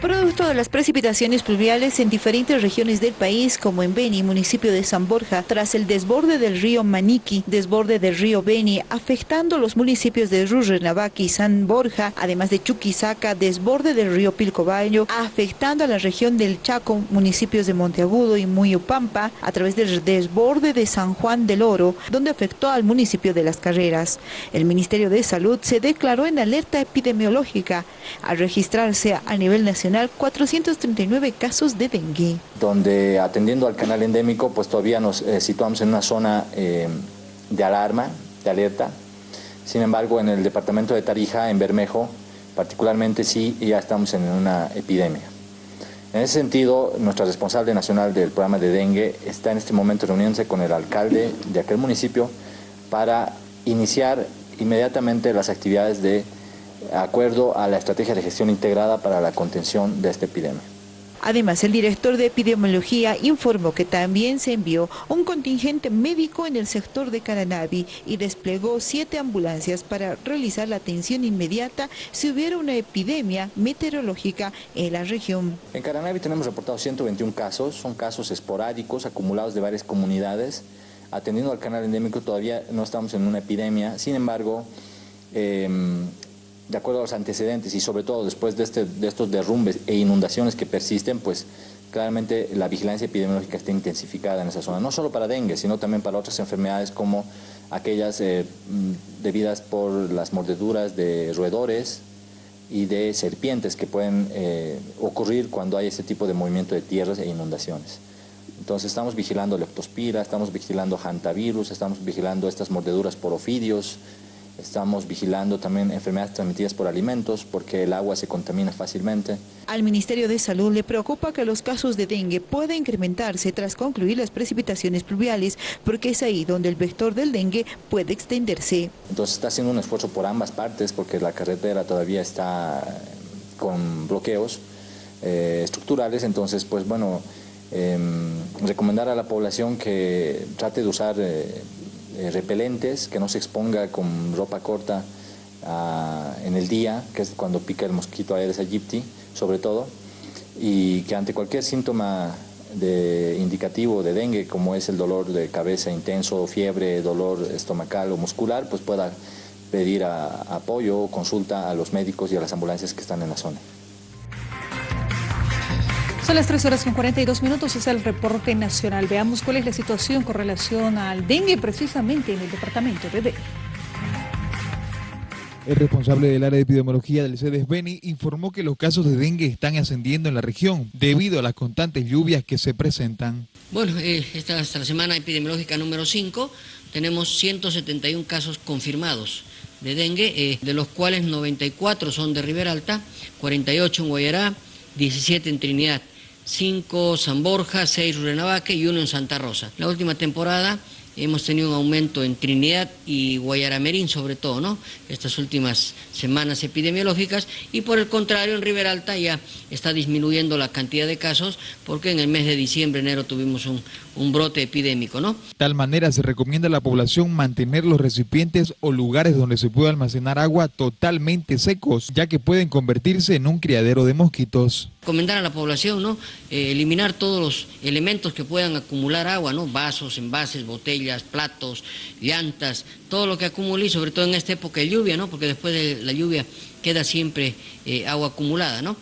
Producto de las precipitaciones pluviales en diferentes regiones del país, como en Beni, municipio de San Borja, tras el desborde del río Maniqui, desborde del río Beni, afectando los municipios de Rurrenabaque y San Borja, además de Chuquisaca, desborde del río Pilcobayo, afectando a la región del Chaco, municipios de Monteagudo y Muyupampa, a través del desborde de San Juan del Oro, donde afectó al municipio de Las Carreras. El Ministerio de Salud se declaró en alerta epidemiológica al registrarse a nivel nacional 439 casos de dengue. Donde atendiendo al canal endémico, pues todavía nos eh, situamos en una zona eh, de alarma, de alerta. Sin embargo, en el departamento de Tarija, en Bermejo, particularmente sí, ya estamos en una epidemia. En ese sentido, nuestra responsable nacional del programa de dengue está en este momento reuniéndose con el alcalde de aquel municipio para iniciar inmediatamente las actividades de acuerdo a la estrategia de gestión integrada para la contención de esta epidemia. Además, el director de epidemiología informó que también se envió un contingente médico en el sector de Caranavi y desplegó siete ambulancias para realizar la atención inmediata si hubiera una epidemia meteorológica en la región. En Caranavi tenemos reportados 121 casos, son casos esporádicos acumulados de varias comunidades. Atendiendo al canal endémico todavía no estamos en una epidemia, sin embargo, eh, de acuerdo a los antecedentes y sobre todo después de, este, de estos derrumbes e inundaciones que persisten, pues claramente la vigilancia epidemiológica está intensificada en esa zona, no solo para dengue, sino también para otras enfermedades como aquellas eh, mm, debidas por las mordeduras de roedores y de serpientes que pueden eh, ocurrir cuando hay ese tipo de movimiento de tierras e inundaciones. Entonces estamos vigilando leptospira, estamos vigilando hantavirus, estamos vigilando estas mordeduras por ofidios, Estamos vigilando también enfermedades transmitidas por alimentos porque el agua se contamina fácilmente. Al Ministerio de Salud le preocupa que los casos de dengue puedan incrementarse tras concluir las precipitaciones pluviales porque es ahí donde el vector del dengue puede extenderse. Entonces está haciendo un esfuerzo por ambas partes porque la carretera todavía está con bloqueos eh, estructurales, entonces pues bueno, em, recomendar a la población que trate de usar eh, eh, repelentes, que no se exponga con ropa corta ah, en el día, que es cuando pica el mosquito Aedes aegypti, sobre todo, y que ante cualquier síntoma de indicativo de dengue, como es el dolor de cabeza intenso, fiebre, dolor estomacal o muscular, pues pueda pedir apoyo o consulta a los médicos y a las ambulancias que están en la zona. Son las 3 horas con 42 minutos, es el reporte nacional. Veamos cuál es la situación con relación al dengue precisamente en el departamento de Beni. El responsable del área de epidemiología del CEDES Beni informó que los casos de dengue están ascendiendo en la región debido a las constantes lluvias que se presentan. Bueno, eh, esta hasta la semana epidemiológica número 5 tenemos 171 casos confirmados de dengue, eh, de los cuales 94 son de Ribera Alta, 48 en Guayará, 17 en Trinidad. 5 San Borja, 6 Rurenavaque y 1 en Santa Rosa. La última temporada hemos tenido un aumento en Trinidad y Guayaramerín sobre todo, ¿no? Estas últimas semanas epidemiológicas y por el contrario en Riberalta ya está disminuyendo la cantidad de casos porque en el mes de diciembre, enero tuvimos un, un brote epidémico, ¿no? De tal manera se recomienda a la población mantener los recipientes o lugares donde se pueda almacenar agua totalmente secos, ya que pueden convertirse en un criadero de mosquitos. Recomendar a la población, ¿no? Eh, eliminar todos los elementos que puedan acumular agua, ¿no? Vasos, envases, botellas, platos, llantas, todo lo que acumule y sobre todo en esta época de lluvia, ¿no? Porque después de la lluvia queda siempre eh, agua acumulada, ¿no?